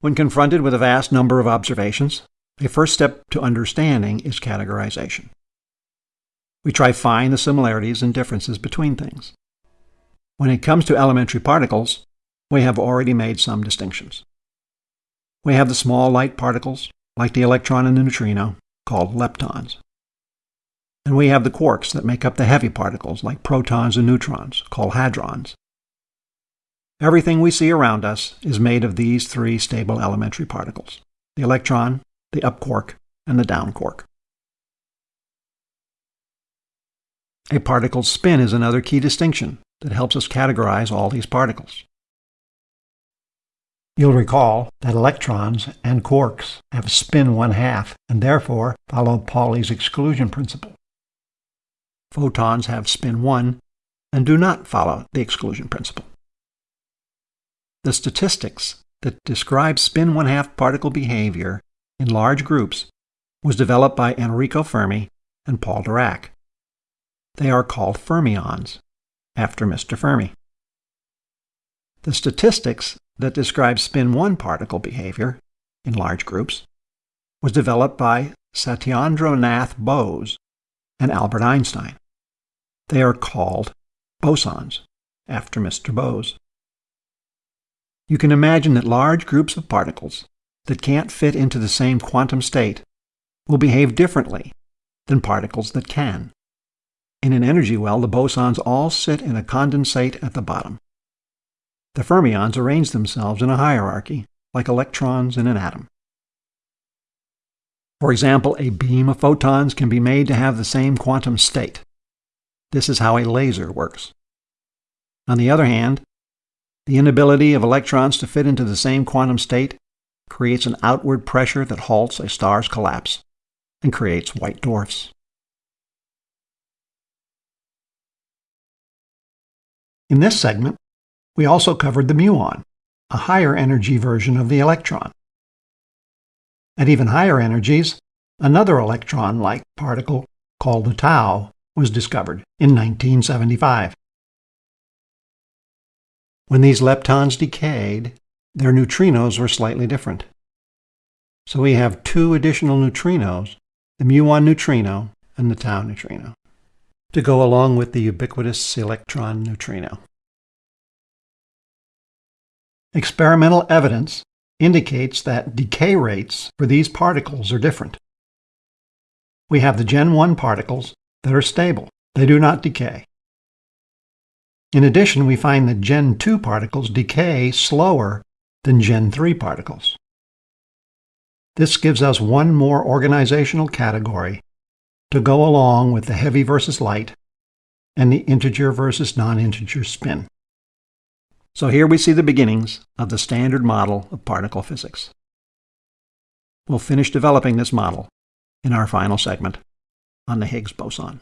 When confronted with a vast number of observations, a first step to understanding is categorization. We try to find the similarities and differences between things. When it comes to elementary particles, we have already made some distinctions. We have the small light particles, like the electron and the neutrino, called leptons. And we have the quarks that make up the heavy particles, like protons and neutrons, called hadrons. Everything we see around us is made of these three stable elementary particles the electron, the up quark, and the down quark. A particle's spin is another key distinction that helps us categorize all these particles. You'll recall that electrons and quarks have spin one half and therefore follow Pauli's exclusion principle. Photons have spin 1 and do not follow the exclusion principle. The statistics that describe spin 1 half particle behavior in large groups was developed by Enrico Fermi and Paul Dirac. They are called fermions, after Mr. Fermi. The statistics that describe spin 1 particle behavior in large groups was developed by Satyendranath Bose and Albert Einstein. They are called bosons, after Mr. Bose. You can imagine that large groups of particles that can't fit into the same quantum state will behave differently than particles that can. In an energy well, the bosons all sit in a condensate at the bottom. The fermions arrange themselves in a hierarchy, like electrons in an atom. For example, a beam of photons can be made to have the same quantum state. This is how a laser works. On the other hand, the inability of electrons to fit into the same quantum state creates an outward pressure that halts a star's collapse and creates white dwarfs. In this segment, we also covered the muon, a higher energy version of the electron. At even higher energies, another electron-like particle called the tau was discovered in 1975. When these leptons decayed, their neutrinos were slightly different. So we have two additional neutrinos, the muon neutrino and the tau neutrino, to go along with the ubiquitous electron neutrino. Experimental evidence indicates that decay rates for these particles are different. We have the Gen 1 particles that are stable. They do not decay. In addition, we find that Gen 2 particles decay slower than Gen 3 particles. This gives us one more organizational category to go along with the heavy versus light and the integer versus non-integer spin. So here we see the beginnings of the standard model of particle physics. We'll finish developing this model in our final segment on the Higgs boson.